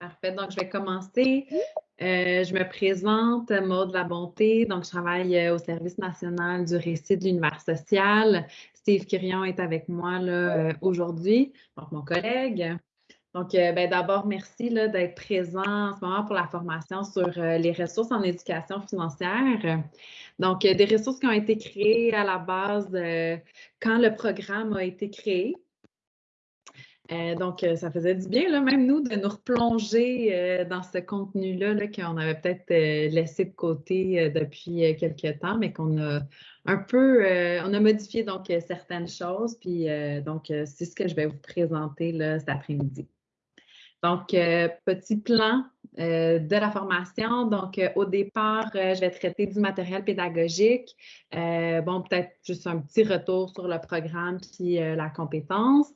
Parfait. Donc, je vais commencer. Euh, je me présente, Maude La Bonté. Donc, je travaille euh, au Service national du récit de l'univers social. Steve Quirion est avec moi euh, aujourd'hui, donc mon collègue. Donc, ben, d'abord, merci d'être présent en ce moment pour la formation sur les ressources en éducation financière. Donc, des ressources qui ont été créées à la base quand le programme a été créé. Euh, donc, euh, ça faisait du bien, même nous, de nous replonger euh, dans ce contenu-là -là, qu'on avait peut-être laissé de côté depuis quelques temps, mais qu'on a un peu, on a modifié donc certaines choses. Puis, donc, c'est ce que je vais vous présenter là, cet après-midi. Donc, petit plan de la formation. Donc, au départ, je vais traiter du matériel pédagogique. bon, peut-être juste un petit retour sur le programme puis la compétence.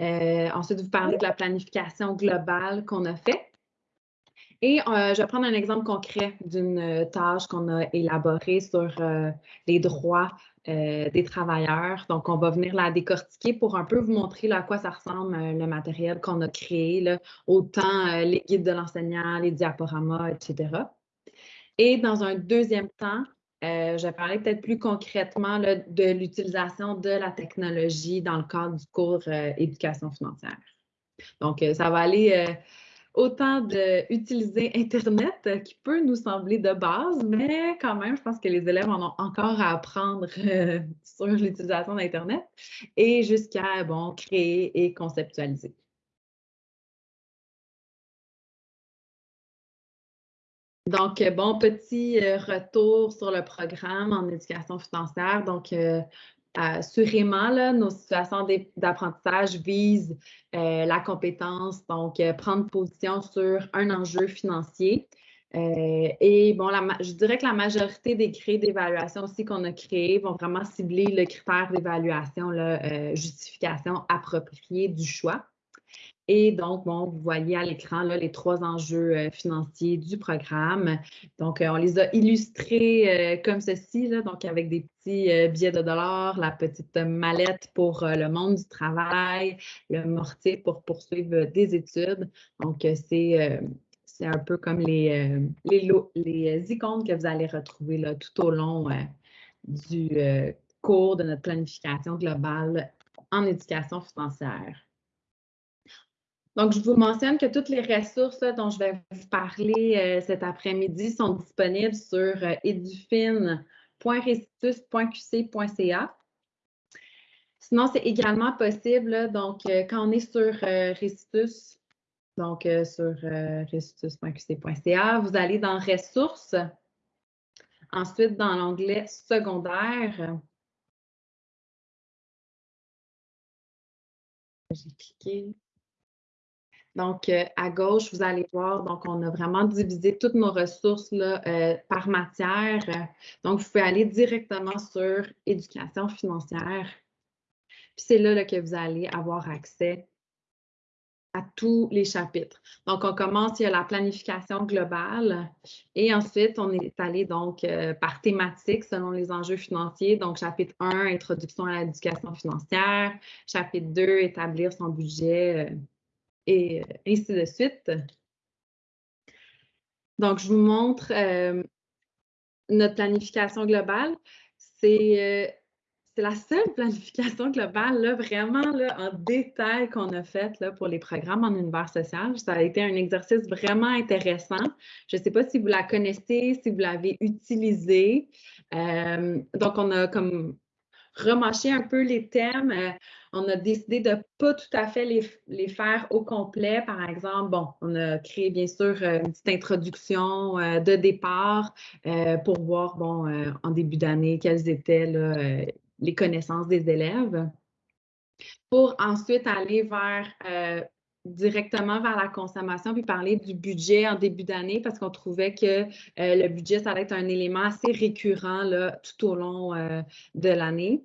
Euh, ensuite, vous parlez de la planification globale qu'on a fait. Et euh, je vais prendre un exemple concret d'une euh, tâche qu'on a élaborée sur les droits des travailleurs. Donc, on va venir la décortiquer pour un peu vous montrer à quoi ça ressemble le matériel qu'on a créé, là, autant les guides de l'enseignant, les diaporamas, etc. Et dans un deuxième temps, euh, je parler peut-être plus concrètement de l'utilisation de la technologie dans le cadre du cours euh, éducation financière. Donc, euh, ça va aller autant d'utiliser Internet qui peut nous sembler de base, mais quand même, je pense que les élèves en ont encore à apprendre sur l'utilisation d'Internet et jusqu'à bon, créer et conceptualiser. Donc, euh, bon, petit euh, retour sur le programme en éducation financière. Donc, euh, assurément, là, nos situations d'apprentissage visent la compétence, donc prendre position sur un enjeu financier. et bon, je dirais que la majorité des grilles d'évaluation aussi qu'on a créées vont vraiment cibler le critère d'évaluation, la justification appropriée du choix. Et donc, bon, vous voyez à l'écran les trois enjeux euh, financiers du programme. Donc, euh, on les a illustrés euh, comme ceci, donc avec des petits billets de dollars, la petite mallette pour le monde du travail, le mortier pour poursuivre des études. Donc, c'est c'est un peu comme les, les, les, icônes que vous allez retrouver là, tout au long du cours de notre planification globale en éducation financière. Donc, je vous mentionne que toutes les ressources dont je vais vous parler euh, cet après-midi sont disponibles sur euh, Sinon, c'est également possible, donc, euh, quand on est sur Recitus, donc sur recitus.qc.ca, vous allez dans Ressources, ensuite dans l'onglet Secondaire. J'ai cliqué. Donc, euh, à gauche, vous allez voir, donc on a vraiment divisé toutes nos ressources là, euh, par matière. Donc, vous pouvez aller directement sur éducation financière. Puis c'est là, que vous allez avoir accès à tous les chapitres. Donc, on commence, il y a la planification globale et ensuite, on est allé donc euh, par thématique selon les enjeux financiers. Donc, chapitre 1, introduction à l'éducation financière. Chapitre 2, établir son budget et euh, ainsi de suite. Donc, je vous montre euh, notre planification globale. C'est euh, la seule planification globale, là, vraiment là, en détail qu'on a faite pour les programmes en univers social. Ça a été un exercice vraiment intéressant. Je ne sais pas si vous la connaissez, si vous l'avez utilisée. donc, on a comme remâché un peu les thèmes on a décidé de ne pas tout à fait les, faire au complet. Par exemple, bon, on a créé bien sûr euh, une petite introduction euh, de départ euh, pour voir, bon, en début d'année, quelles étaient les connaissances des élèves. Pour ensuite aller vers directement vers la consommation puis parler du budget en début d'année parce qu'on trouvait que le budget, ça allait être un élément assez récurrent là, tout au long de l'année.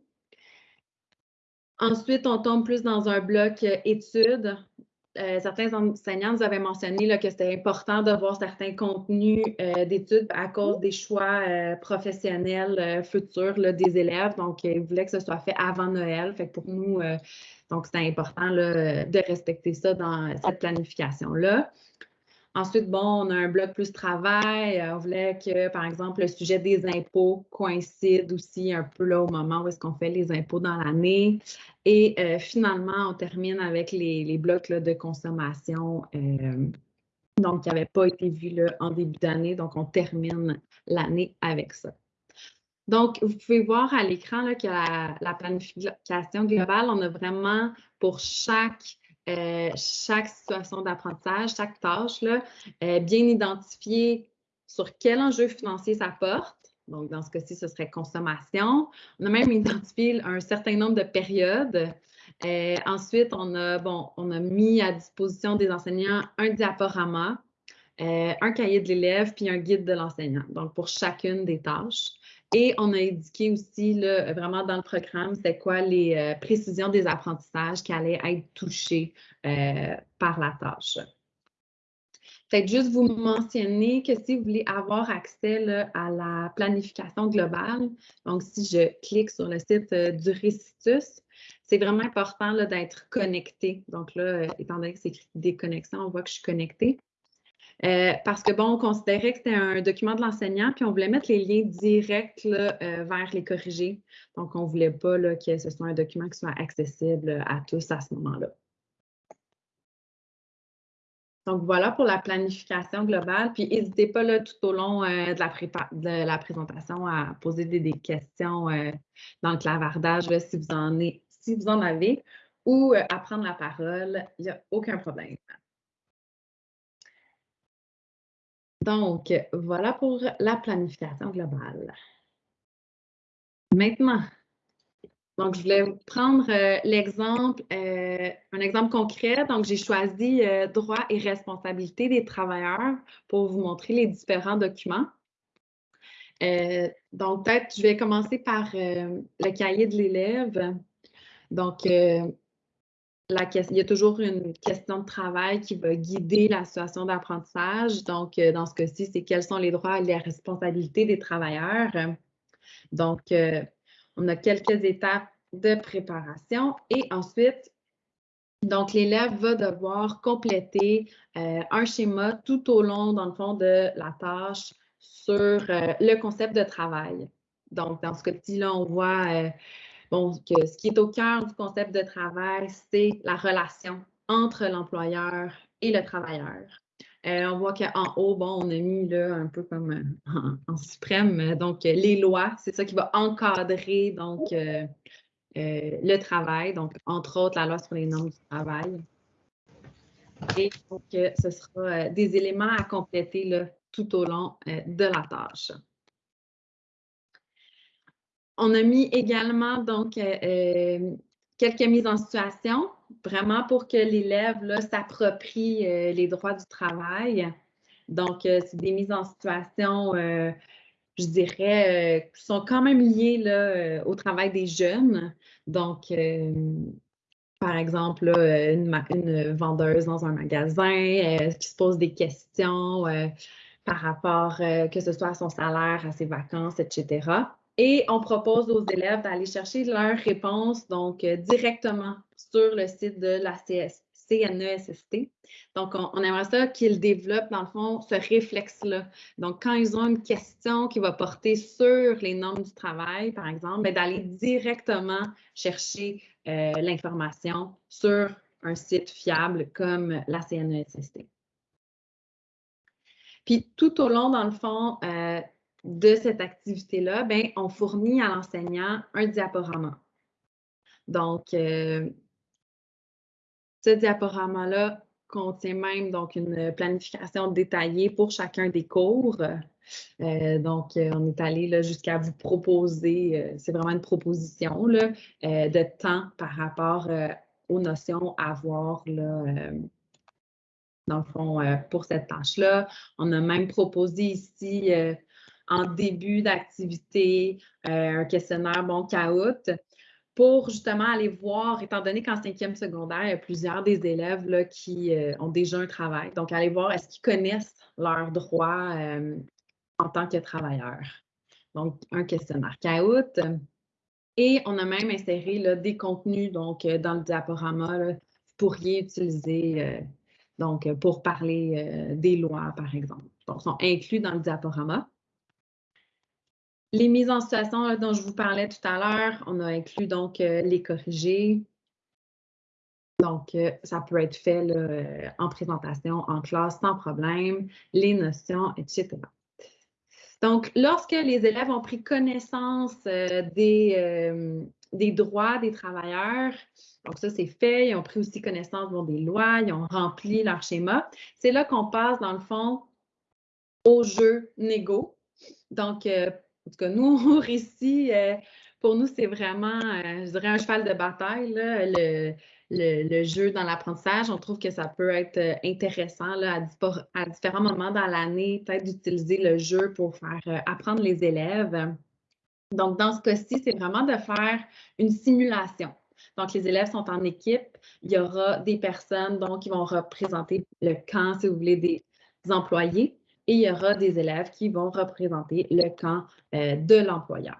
Ensuite, on tombe plus dans un bloc euh, études. Euh, certains enseignants nous avaient mentionné que c'était important de voir certains contenus euh, d'études à cause des choix professionnels futurs des élèves. Donc, ils voulaient que ce soit fait avant Noël. Fait pour nous, donc c'était important de respecter ça dans cette planification-là. Ensuite, bon, on a un bloc plus travail. On voulait que, par exemple, le sujet des impôts coïncide aussi un peu là au moment où est-ce qu'on fait les impôts dans l'année. Et finalement, on termine avec les, blocs de consommation donc, qui n'avait pas été vu là, en début d'année. Donc, on termine l'année avec ça. Donc, vous pouvez voir à l'écran que la, planification globale, on a vraiment pour chaque, euh, chaque situation d'apprentissage, chaque tâche, euh, bien identifié sur quel enjeu financier ça porte. Donc, dans ce cas-ci, ce serait consommation. On a même identifié un certain nombre de périodes. Euh, ensuite, on a, bon, on a mis à disposition des enseignants un diaporama, un cahier de l'élève, puis un guide de l'enseignant, donc pour chacune des tâches. Et on a indiqué aussi, là, vraiment dans le programme, c'est quoi les euh, précisions des apprentissages qui allaient être touchés euh, par la tâche. Peut-être juste vous mentionner que si vous voulez avoir accès à la planification globale, donc si je clique sur le site euh, du Récitus, c'est vraiment important d'être connecté. Donc là, étant donné que c'est écrit déconnexion, on voit que je suis connectée. Euh, parce que, bon, on considérait que c'était un document de l'enseignant, puis on voulait mettre les liens directs euh, vers les corrigés. Donc, on ne voulait pas que ce soit un document qui soit accessible à tous à ce moment-là. Donc, voilà pour la planification globale. Puis, n'hésitez pas là, tout au long euh, de, la de, la présentation à poser des, questions dans le clavardage si, vous en si vous en avez ou à prendre la parole. Il n'y a aucun problème. Donc, voilà pour la planification globale. Maintenant, donc je voulais prendre euh, l'exemple, euh, un exemple concret. Donc, j'ai choisi euh, droits et responsabilités des travailleurs pour vous montrer les différents documents. donc, peut-être, je vais commencer par le cahier de l'élève. Donc, il y a toujours une question de travail qui va guider la situation d'apprentissage. Donc, euh, dans ce cas-ci, c'est quels sont les droits et les responsabilités des travailleurs. Donc, euh, on a quelques étapes de préparation et ensuite, donc, l'élève va devoir compléter euh, un schéma tout au long, dans le fond, de la tâche sur le concept de travail. Donc, dans ce cas-ci, là, on voit Bon, que ce qui est au cœur du concept de travail, c'est la relation entre l'employeur et le travailleur. Euh, on voit qu'en haut, bon, on a mis là un peu comme euh, en, suprême, donc les lois, c'est ça qui va encadrer donc euh, le travail, donc entre autres la loi sur les normes du travail. Et donc, ce sera des éléments à compléter là, tout au long de la tâche. On a mis également donc euh, euh, quelques mises en situation, vraiment pour que l'élève s'approprie euh, les droits du travail. Donc, c'est des mises en situation, je dirais, qui sont quand même liées au travail des jeunes. Donc, par exemple, une, vendeuse dans un magasin qui se pose des questions par rapport, que ce soit à son salaire, à ses vacances, etc. Et on propose aux élèves d'aller chercher leurs réponses donc euh, directement sur le site de la CNESST. Donc, on, aimerait ça qu'ils développent, dans le fond, ce réflexe-là. Donc, quand ils ont une question qui va porter sur les normes du travail, par exemple, ben, d'aller directement chercher euh, l'information sur un site fiable comme la CNESST. Puis, tout au long, dans le fond, euh, de cette activité-là, ben, on fournit à l'enseignant un diaporama. Donc, euh, ce diaporama-là contient même donc une planification détaillée pour chacun des cours. Euh, donc, euh, on est allé jusqu'à vous proposer, c'est vraiment une proposition de temps par rapport aux notions à avoir là, dans le fond pour cette tâche-là. On a même proposé ici en début d'activité, euh, un questionnaire bon caout, pour justement aller voir, étant donné qu'en cinquième secondaire, il y a plusieurs des élèves là, qui euh, ont déjà un travail. Donc, aller voir est-ce qu'ils connaissent leurs droits euh, en tant que travailleurs. Donc, un questionnaire caout. Et on a même inséré là, des contenus donc, dans le diaporama. vous pourriez utiliser Donc, pour parler des lois, par exemple. Donc, sont inclus dans le diaporama. Les mises en situation dont je vous parlais tout à l'heure, on a inclus donc les corrigés. Donc, ça peut être fait en présentation, en classe, sans problème, les notions, etc. Donc, lorsque les élèves ont pris connaissance euh, des, euh, droits des travailleurs, donc ça c'est fait, ils ont pris aussi connaissance des lois, ils ont rempli leur schéma, c'est là qu'on passe dans le fond au jeu négo. Donc, euh, en tout cas, nous, au récit, pour nous, c'est vraiment, je dirais, un cheval de bataille. Le, le, jeu dans l'apprentissage. On trouve que ça peut être euh, intéressant là, à, différents moments dans l'année, peut-être d'utiliser le jeu pour faire euh, apprendre les élèves. Donc, dans ce cas-ci, c'est vraiment de faire une simulation. Donc, les élèves sont en équipe. Il y aura des personnes donc, qui vont représenter le camp, si vous voulez, des employés. Il y aura des élèves qui vont représenter le camp euh, de l'employeur.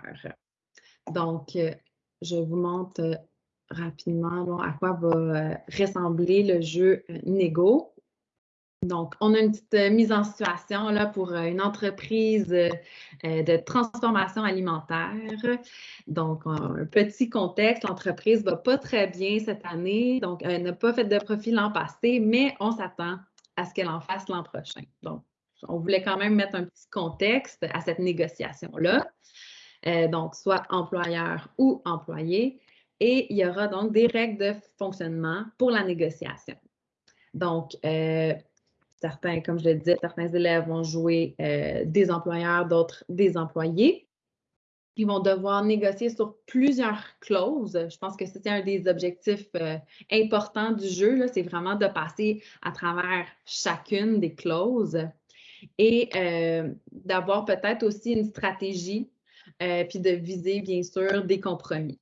Donc, je vous montre rapidement à quoi va euh, ressembler le jeu euh, Nego. Donc, on a une petite euh, mise en situation là, pour une entreprise de transformation alimentaire. Donc, un petit contexte, l'entreprise ne va pas très bien cette année, donc elle n'a pas fait de profit l'an passé, mais on s'attend à ce qu'elle en fasse l'an prochain. Donc, on voulait quand même mettre un petit contexte à cette négociation-là. donc, soit employeur ou employé et il y aura donc des règles de fonctionnement pour la négociation. Donc, euh, certains, comme je le disais, certains élèves vont jouer euh, des employeurs, d'autres des employés. Ils vont devoir négocier sur plusieurs clauses. Je pense que c'était un des objectifs euh, importants du jeu, c'est vraiment de passer à travers chacune des clauses et d'avoir peut-être aussi une stratégie, puis de viser, bien sûr, des compromis.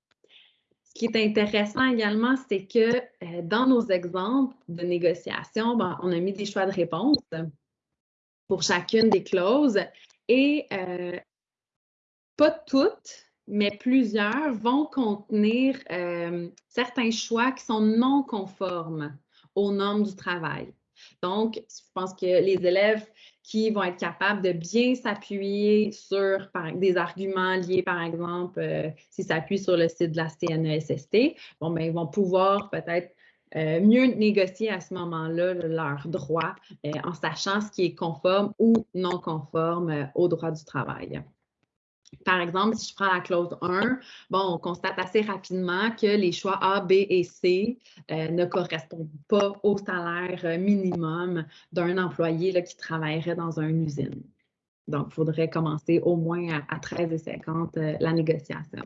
Ce qui est intéressant également, c'est que euh, dans nos exemples de négociation, ben, on a mis des choix de réponse pour chacune des clauses et euh, pas toutes, mais plusieurs vont contenir euh, certains choix qui sont non conformes aux normes du travail. Donc, je pense que les élèves qui vont être capables de bien s'appuyer sur des arguments liés, par exemple, euh, s'ils s'appuient sur le site de la CNESST, bon, ben, ils vont pouvoir peut-être euh, mieux négocier à ce moment-là leurs droits euh, en sachant ce qui est conforme ou non conforme au droit du travail. Par exemple, si je prends la clause 1, bon, on constate assez rapidement que les choix A, B et C euh, ne correspondent pas au salaire euh, minimum d'un employé qui travaillerait dans une usine. Donc, il faudrait commencer au moins à, à 13,50 euh, la négociation.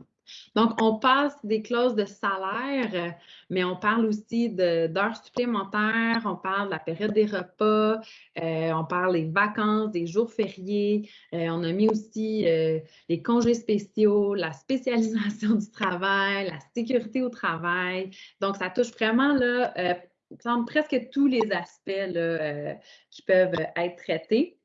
Donc, on passe des clauses de salaire, mais on parle aussi d'heures supplémentaires, on parle de la période des repas, euh, on parle des vacances, des jours fériés. Euh, on a mis aussi euh, les congés spéciaux, la spécialisation du travail, la sécurité au travail. Donc, ça touche vraiment là, presque tous les aspects qui peuvent être traités.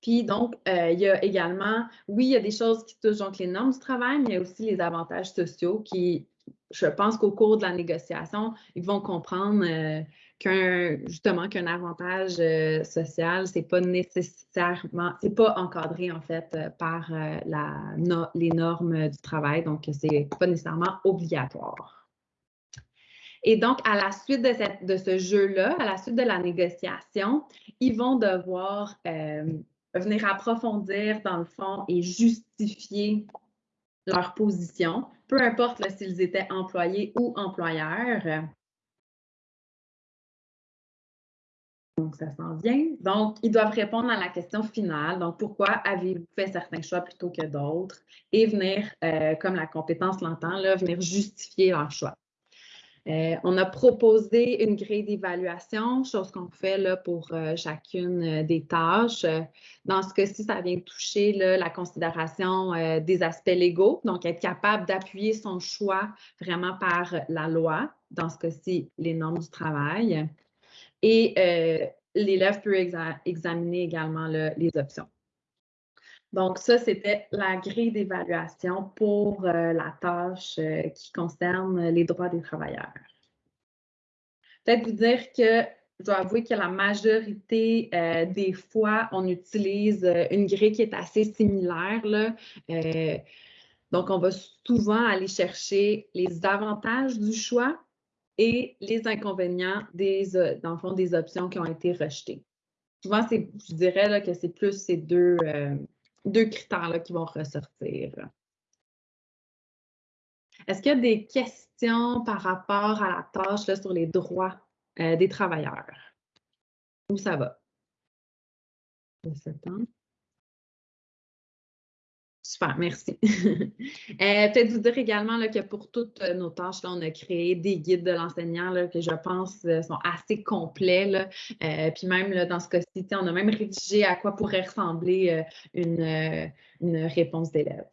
Puis donc, euh, il y a également, oui, il y a des choses qui touchent donc les normes du travail, mais il y a aussi les avantages sociaux qui, je pense qu'au cours de la négociation, ils vont comprendre euh, qu'un justement qu'un avantage euh, social, c'est pas nécessairement, c'est pas encadré en fait par la, les normes du travail, donc c'est pas nécessairement obligatoire. Et donc, à la suite de, cette, de ce jeu-là, à la suite de la négociation, ils vont devoir venir approfondir dans le fond et justifier leur position, peu importe s'ils étaient employés ou employeurs. Donc, ça s'en vient. Donc, ils doivent répondre à la question finale. Donc, pourquoi avez-vous fait certains choix plutôt que d'autres? Et venir, euh, comme la compétence l'entend, venir justifier leur choix. Euh, on a proposé une grille d'évaluation, chose qu'on fait là, pour euh, chacune euh, des tâches. Dans ce cas-ci, ça vient toucher la considération des aspects légaux, donc être capable d'appuyer son choix vraiment par la loi, dans ce cas-ci, les normes du travail. Et l'élève peut examiner également les options. Donc, ça, c'était la grille d'évaluation pour euh, la tâche euh, qui concerne les droits des travailleurs. Peut-être vous dire que je dois avouer que la majorité euh, des fois, on utilise une grille qui est assez similaire. Là. donc, on va souvent aller chercher les avantages du choix et les inconvénients des, dans le fond, des options qui ont été rejetées. Souvent, je dirais que c'est plus ces deux, deux critères-là qui vont ressortir. Est-ce qu'il y a des questions par rapport à la tâche là, sur les droits euh, des travailleurs? Où ça va? Super, merci. euh, Peut-être vous dire également que pour toutes nos tâches, on a créé des guides de l'enseignant que je pense euh, sont assez complets. Euh, puis même dans ce cas-ci, on a même rédigé à quoi pourrait ressembler une, réponse d'élève.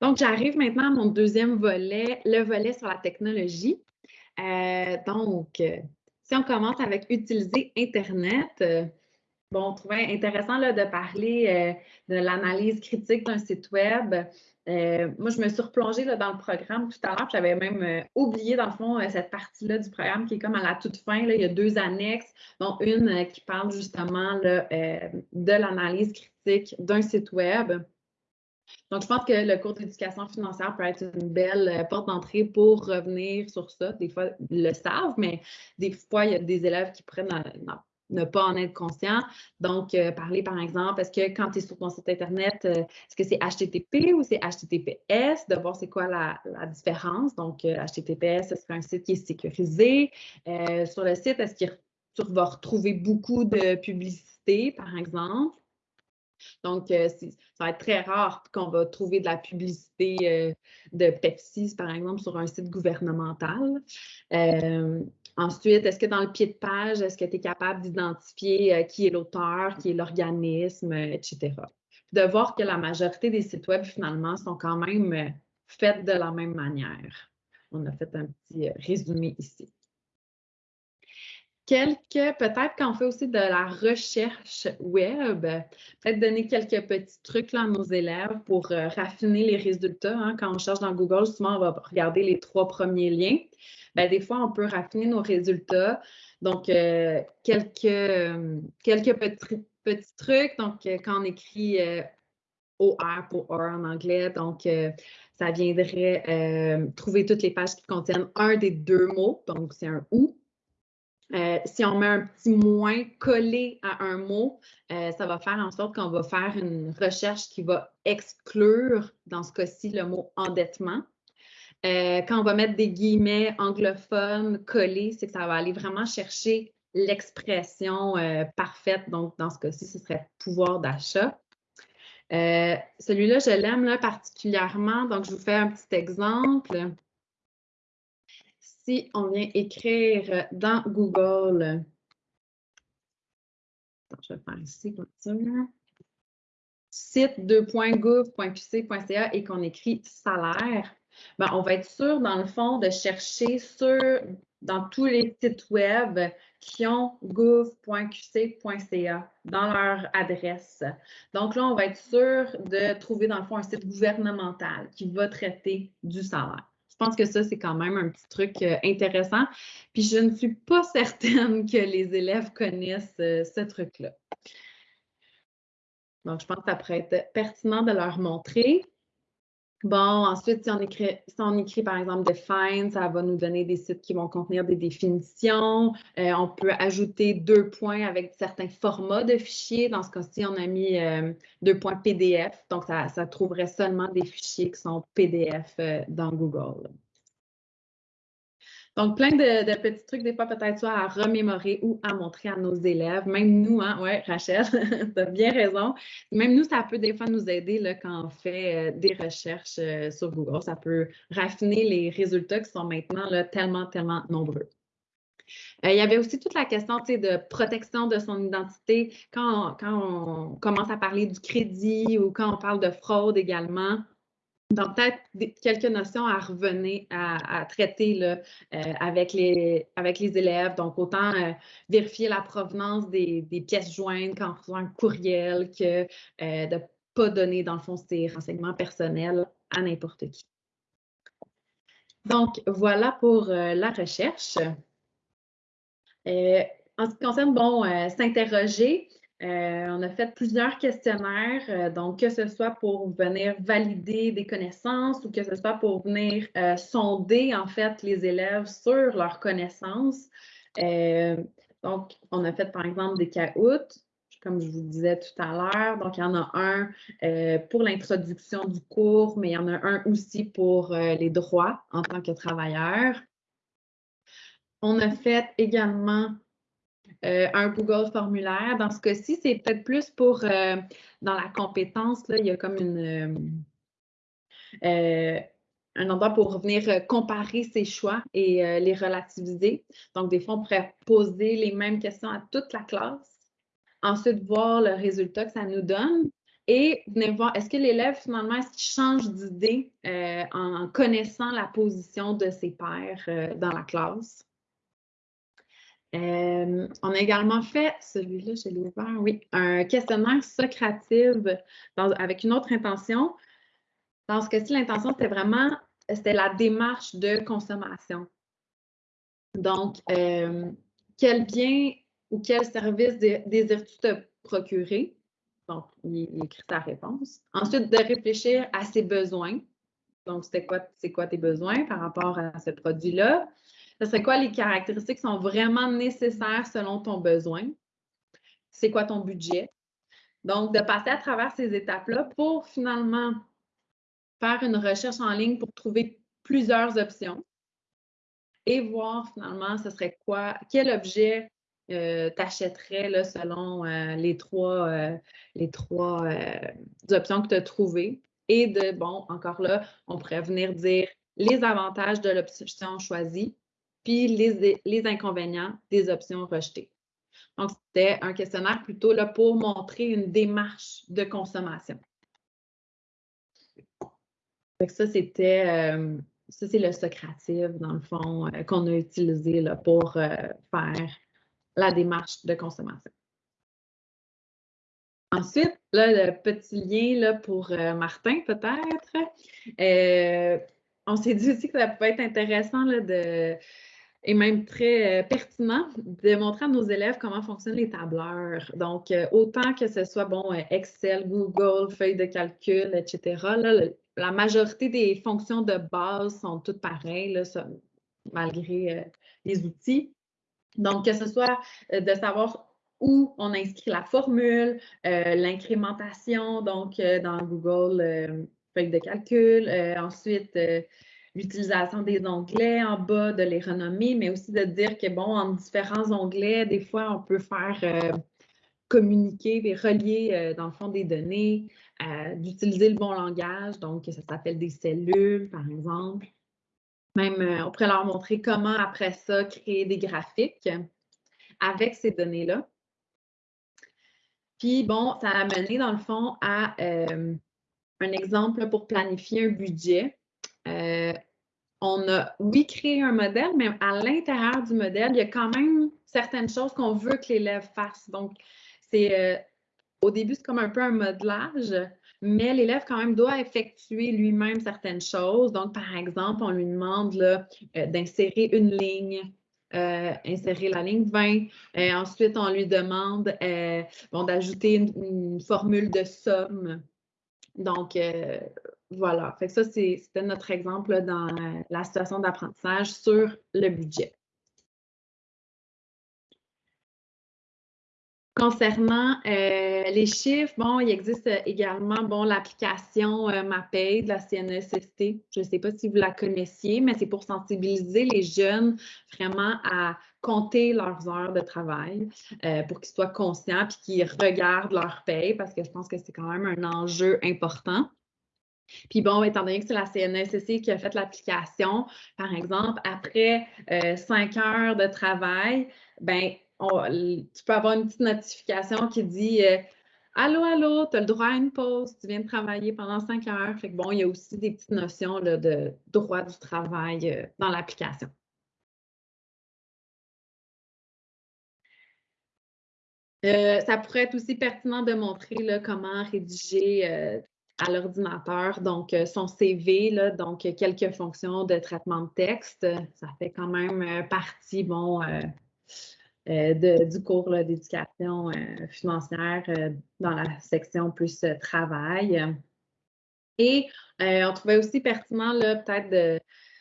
Donc, j'arrive maintenant à mon deuxième volet, le volet sur la technologie. Euh, donc, euh, si on commence avec utiliser Internet, euh, bon, on trouvait intéressant là, de parler de l'analyse critique d'un site Web. moi, je me suis replongée là, dans le programme tout à l'heure, j'avais même oublié, dans le fond, cette partie-là du programme qui est comme à la toute fin. Là, il y a deux annexes, dont une qui parle justement là, de l'analyse critique d'un site Web. Donc, je pense que le cours d'éducation financière peut être une belle euh, porte d'entrée pour revenir sur ça. Des fois, ils le savent, mais des fois, il y a des élèves qui prennent ne pas en être conscients. Donc, euh, parler par exemple, est-ce que quand tu es sur ton site Internet, euh, est-ce que c'est HTTP ou c'est HTTPS, de voir c'est quoi la, différence. Donc, HTTPS, ce serait un site qui est sécurisé. sur le site, est-ce que tu vas retrouver beaucoup de publicité, par exemple? Donc, euh, ça va être très rare qu'on va trouver de la publicité euh, de Pepsi, par exemple, sur un site gouvernemental. Euh, ensuite, est-ce que dans le pied de page, est-ce que tu es capable d'identifier qui est l'auteur, qui est l'organisme, etc. De voir que la majorité des sites web, finalement, sont quand même faits de la même manière. On a fait un petit résumé ici quelques, peut-être qu'on fait aussi de la recherche web, peut-être donner quelques petits trucs à nos élèves pour euh, raffiner les résultats. Hein. Quand on cherche dans Google, souvent, on va regarder les trois premiers liens. Ben, des fois, on peut raffiner nos résultats. Donc, euh, quelques, euh, quelques petits, trucs. Donc, quand on écrit OR pour OR en anglais, donc ça viendrait trouver toutes les pages qui contiennent un des deux mots. Donc, c'est un OU euh, si on met un petit moins collé à un mot, euh, ça va faire en sorte qu'on va faire une recherche qui va exclure, dans ce cas-ci, le mot endettement. Euh, quand on va mettre des guillemets anglophones collés, c'est que ça va aller vraiment chercher l'expression parfaite. Donc, dans ce cas-ci, ce serait pouvoir d'achat. Celui-là, je l'aime particulièrement. Donc, je vous fais un petit exemple si on vient écrire dans Google, je vais faire ici comme ça, site 2.gouv.qc.ca et qu'on écrit salaire, ben, on va être sûr, dans le fond, de chercher sur, dans tous les sites web qui ont gouv.qc.ca dans leur adresse. Donc là, on va être sûr de trouver, dans le fond, un site gouvernemental qui va traiter du salaire. Je pense que ça, c'est quand même un petit truc euh, intéressant. Puis je ne suis pas certaine que les élèves connaissent euh, ce truc-là. Donc, je pense que ça pourrait être pertinent de leur montrer. Bon, ensuite, si on, écrit, si on écrit par exemple define, ça va nous donner des sites qui vont contenir des définitions. Euh, on peut ajouter deux points avec certains formats de fichiers. Dans ce cas-ci, on a mis deux points PDF. Donc, ça, ça, trouverait seulement des fichiers qui sont PDF euh, dans Google. Donc, plein de, petits trucs, des fois peut-être soit à remémorer ou à montrer à nos élèves. Même nous, hein, ouais, Rachel, tu as bien raison. Même nous, ça peut des fois nous aider là, quand on fait euh, des recherches euh, sur Google. Ça peut raffiner les résultats qui sont maintenant là, tellement, tellement nombreux. Euh, il y avait aussi toute la question de protection de son identité quand quand on commence à parler du crédit ou quand on parle de fraude également. Donc, peut-être quelques notions à revenir, à, traiter là, euh, avec, les, élèves. Donc, autant euh, vérifier la provenance des, pièces jointes on reçoit un courriel que euh, de ne pas donner, dans le fond, ces renseignements personnels à n'importe qui. Donc, voilà pour la recherche. en ce qui concerne, bon, s'interroger, on a fait plusieurs questionnaires, donc que ce soit pour venir valider des connaissances ou que ce soit pour venir sonder en fait les élèves sur leurs connaissances. donc, on a fait par exemple des CAOUT, comme je vous disais tout à l'heure. Donc, il y en a un euh, pour l'introduction du cours, mais il y en a un aussi pour euh, les droits en tant que travailleur. On a fait également euh, un Google formulaire. Dans ce cas-ci, c'est peut-être plus pour, dans la compétence, là, il y a comme une, un endroit pour venir comparer ses choix et les relativiser. Donc, des fois, on pourrait poser les mêmes questions à toute la classe ensuite voir le résultat que ça nous donne et venir voir est-ce que l'élève finalement est-ce qu'il change d'idée euh, en connaissant la position de ses pairs euh, dans la classe? Euh, on a également fait, celui-là, je l'ai ouvert, oui, un questionnaire socrative avec une autre intention. Dans ce cas-ci, l'intention, c'était vraiment, c'était la démarche de consommation. Donc, quel bien ou quel service désires-tu te procurer? Donc, il, écrit sa réponse. Ensuite, de réfléchir à ses besoins. Donc, c'est quoi, quoi tes besoins par rapport à ce produit-là? Ce serait quoi les caractéristiques qui sont vraiment nécessaires selon ton besoin? C'est quoi ton budget? Donc, de passer à travers ces étapes-là pour finalement faire une recherche en ligne pour trouver plusieurs options et voir finalement ce serait quoi, quel objet euh, t'achèterais selon euh, les trois, euh, les trois options que tu as trouvées. Et de, bon, encore là, on pourrait venir dire les avantages de l'option choisie, puis les, les, inconvénients des options rejetées. Donc, c'était un questionnaire plutôt là, pour montrer une démarche de consommation. ça, c'était c'est le Socrative, dans le fond, qu'on a utilisé là, pour faire la démarche de consommation. Ensuite, là, le petit lien là, pour euh, Martin, peut-être. Euh, on s'est dit aussi que ça pouvait être intéressant de, et même très euh, pertinent de montrer à nos élèves comment fonctionnent les tableurs. Donc, autant que ce soit bon, Excel, Google, feuille de calcul, etc., la majorité des fonctions de base sont toutes pareilles, malgré les outils. Donc, que ce soit euh, de savoir où on inscrit la formule, euh, l'incrémentation, donc euh, dans Google, feuille de calcul, ensuite l'utilisation des onglets en bas, de les renommer, mais aussi de dire que, bon, en différents onglets, des fois, on peut faire communiquer et relier, dans le fond, des données, d'utiliser le bon langage, donc ça s'appelle des cellules, par exemple. Même, euh, on pourrait leur montrer comment, après ça, créer des graphiques avec ces données-là. Puis, bon, ça a mené, dans le fond, à euh, un exemple pour planifier un budget. Euh, on a, oui, créé un modèle, mais à l'intérieur du modèle, il y a quand même certaines choses qu'on veut que l'élève fasse. Donc, c'est au début, c'est comme un peu un modelage, mais l'élève quand même doit effectuer lui-même certaines choses. Donc, par exemple, on lui demande euh, d'insérer une ligne, euh, insérer la ligne 20. Et ensuite, on lui demande euh, d'ajouter une, formule de somme. Donc, voilà. Fait que ça, c'était notre exemple dans la situation d'apprentissage sur le budget. Concernant euh, les chiffres, bon, il existe également bon, l'application euh, MAPAID de la CNESST. Je ne sais pas si vous la connaissiez, mais c'est pour sensibiliser les jeunes vraiment à compter leurs heures de travail euh, pour qu'ils soient conscients et qu'ils regardent leur paye parce que je pense que c'est quand même un enjeu important. Puis bon, étant donné que c'est la CNESST qui a fait l'application, par exemple, après cinq heures de travail, ben tu peux avoir une petite notification qui dit euh, Allô, allô, tu as le droit à une pause, tu viens de travailler pendant cinq heures. Fait que bon, il y a aussi des petites notions de droit du travail euh, dans l'application. Euh, ça pourrait être aussi pertinent de montrer comment rédiger à l'ordinateur, donc son CV, donc quelques fonctions de traitement de texte. Ça fait quand même partie, bon, du cours d'éducation financière dans la section plus travail. Et on trouvait aussi pertinent peut-être de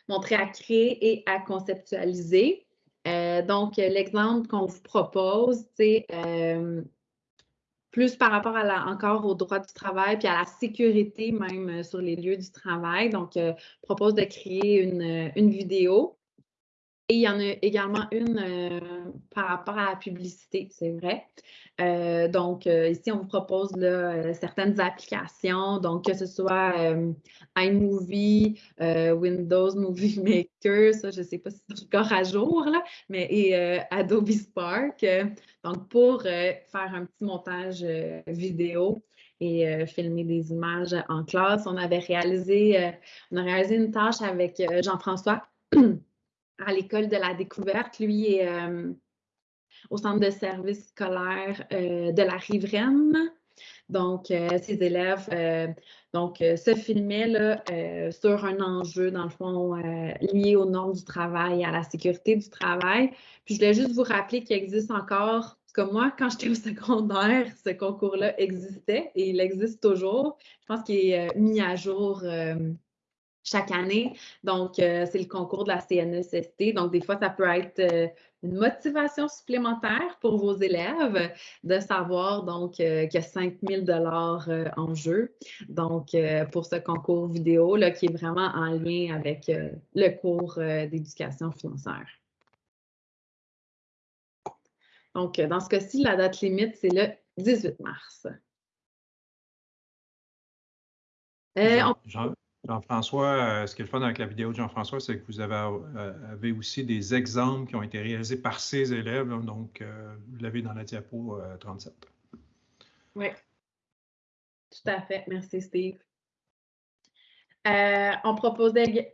montrer à créer et à conceptualiser. Donc, l'exemple qu'on vous propose, c'est plus par rapport à encore au droit du travail puis à la sécurité même euh, sur les lieux du travail. Donc, euh, propose de créer une, euh, une vidéo et il y en a également une euh, par rapport à la publicité, c'est vrai. Euh, donc, euh, ici, on vous propose certaines applications, donc que ce soit iMovie, Windows Movie Maker, ça, je ne sais pas si c'est encore à jour, là, mais et Adobe Spark. donc, pour faire un petit montage vidéo et filmer des images en classe, on avait réalisé, on a réalisé une tâche avec Jean-François. à l'école de la découverte. Lui est euh, au centre de service scolaire euh, de la Riveraine. Donc, euh, ses élèves donc, se filmaient là, sur un enjeu, dans le fond, lié aux normes du travail, à la sécurité du travail. Puis, je voulais juste vous rappeler qu'il existe encore comme moi, quand j'étais au secondaire, ce concours-là existait et il existe toujours. Je pense qu'il est mis à jour chaque année. Donc, euh, c'est le concours de la CNESST. Donc, des fois, ça peut être euh, une motivation supplémentaire pour vos élèves de savoir donc euh, qu'il y a 5 000 en jeu. Donc, pour ce concours vidéo là, qui est vraiment en lien avec le cours d'éducation financière. Donc, dans ce cas-ci, la date limite, c'est le 18 mars. Jean-François, euh, ce qui est le avec la vidéo de Jean-François, c'est que vous euh, avez, aussi des exemples qui ont été réalisés par ses élèves. donc, euh, vous l'avez dans la diapo 37. Oui, tout à fait. Merci, Steve. on proposait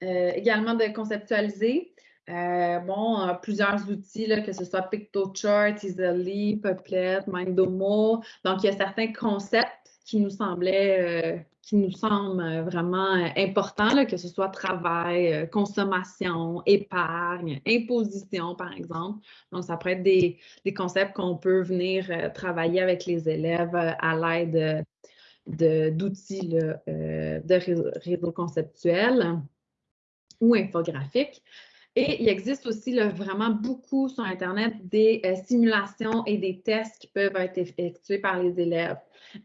également de conceptualiser bon, plusieurs outils, que ce soit PictoChart, Easily, Puppet, Mindomo. Donc, il y a certains concepts qui nous semblaient, qui nous semblent euh, vraiment euh, importants, que ce soit travail, consommation, épargne, imposition, par exemple. Donc, ça peut être des, concepts qu'on peut venir travailler avec les élèves à l'aide d'outils de, de réseaux conceptuels ou infographiques. Et il existe aussi vraiment beaucoup sur Internet des simulations et des tests qui peuvent être effectués par les élèves.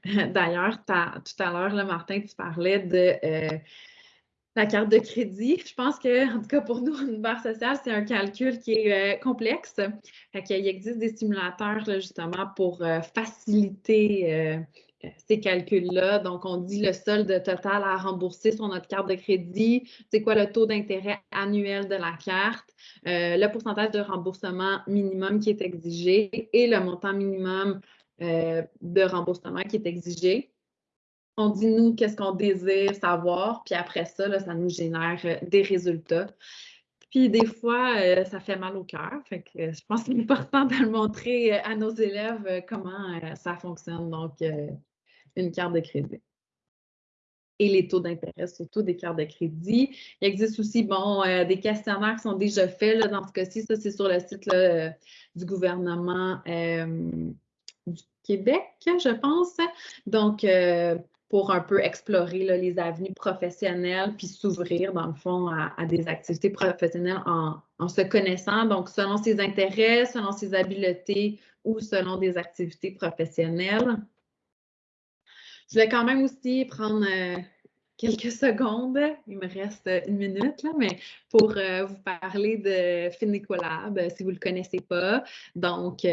D'ailleurs, tout à l'heure, Martin, tu parlais de euh, la carte de crédit. Je pense que, en tout cas pour nous, une barre sociale, c'est un calcul qui est euh, complexe. Il existe des simulateurs justement pour euh, faciliter ces calculs-là. Donc, on dit le solde total à rembourser sur notre carte de crédit, c'est quoi le taux d'intérêt annuel de la carte, le pourcentage de remboursement minimum qui est exigé et le montant minimum euh, de remboursement qui est exigé. On dit, nous, qu'est-ce qu'on désire savoir, puis après ça, ça nous génère euh, des résultats. Puis des fois, euh, ça fait mal au cœur. Que je pense qu'il est important de le montrer à nos élèves comment ça fonctionne. Donc, une carte de crédit. Et les taux d'intérêt, surtout des cartes de crédit. Il existe aussi, bon, des questionnaires qui sont déjà faits. Là, dans ce cas-ci, ça, c'est sur le site du gouvernement du Québec, je pense. Donc, euh, pour un peu explorer les avenues professionnelles, puis s'ouvrir, dans le fond, à, des activités professionnelles en, se connaissant, donc selon ses intérêts, selon ses habiletés ou selon des activités professionnelles. Je vais quand même aussi prendre euh, quelques secondes, il me reste une minute, là, mais pour euh, vous parler de Finicolab, si vous ne le connaissez pas. Donc,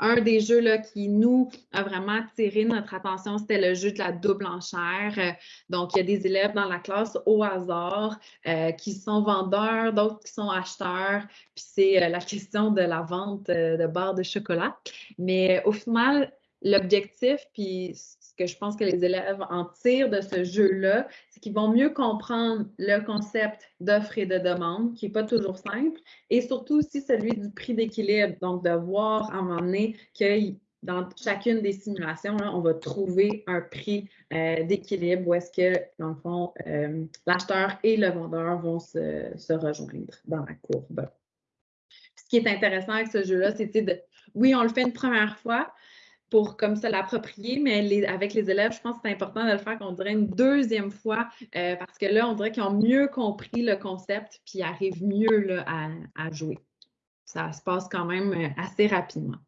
un des jeux là, qui nous a vraiment attiré notre attention, c'était le jeu de la double enchère. Euh, donc, il y a des élèves dans la classe au hasard euh, qui sont vendeurs, d'autres qui sont acheteurs. Puis c'est euh, la question de la vente de barres de chocolat. Mais au final, l'objectif, puis que je pense que les élèves en tirent de ce jeu-là, c'est qu'ils vont mieux comprendre le concept d'offre et de demande, qui n'est pas toujours simple, et surtout aussi celui du prix d'équilibre. Donc, de voir à un moment donné que dans chacune des simulations, on va trouver un prix euh, d'équilibre où est-ce que, dans le fond, euh, l'acheteur et le vendeur vont se, rejoindre dans la courbe qui est intéressant avec ce jeu-là, c'est de, oui, on le fait une première fois pour comme ça l'approprier, mais avec les élèves, je pense que c'est important de le faire, qu'on dirait, une deuxième fois, euh, parce que là, on dirait qu'ils ont mieux compris le concept, puis arrivent mieux à, jouer. Ça se passe quand même euh, assez rapidement.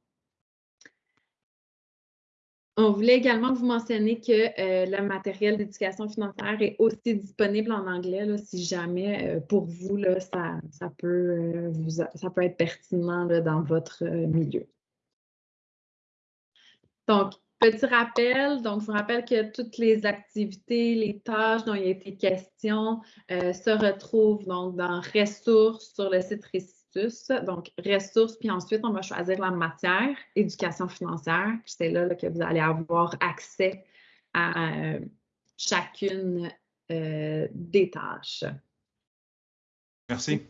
On voulait également vous mentionner que euh, le matériel d'éducation financière est aussi disponible en anglais, si jamais pour vous, là, ça, ça, peut, ça peut être pertinent dans votre milieu. Donc, petit rappel, donc je vous rappelle que toutes les activités, les tâches dont il a été question euh, se retrouvent donc dans ressources sur le site Récitus. Donc, ressources, puis ensuite, on va choisir la matière, éducation financière. C'est là, que vous allez avoir accès à euh, chacune euh, des tâches. Merci.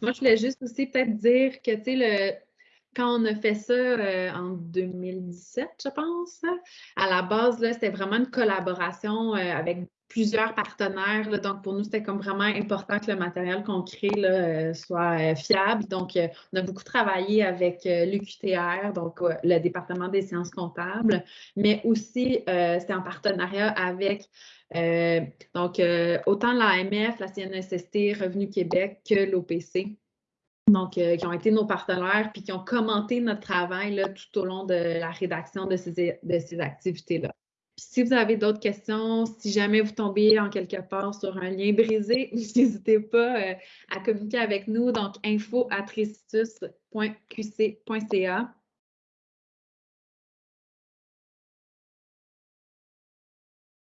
Moi, je voulais juste aussi peut-être dire que, tu sais, le, quand on a fait ça euh, en 2017, je pense, à la base, c'était vraiment une collaboration euh, avec plusieurs partenaires. donc, pour nous, c'était comme vraiment important que le matériel qu'on crée euh, soit fiable. Donc, on a beaucoup travaillé avec l'UQTR, donc le département des sciences comptables, mais aussi, c'était en partenariat avec donc autant l'AMF, la CNSST, Revenu Québec que l'OPC donc, euh, qui ont été nos partenaires, puis qui ont commenté notre travail là, tout au long de la rédaction de ces, de ces activités-là. Si vous avez d'autres questions, si jamais vous tombez en quelque part sur un lien brisé, n'hésitez pas euh, à communiquer avec nous. Donc, info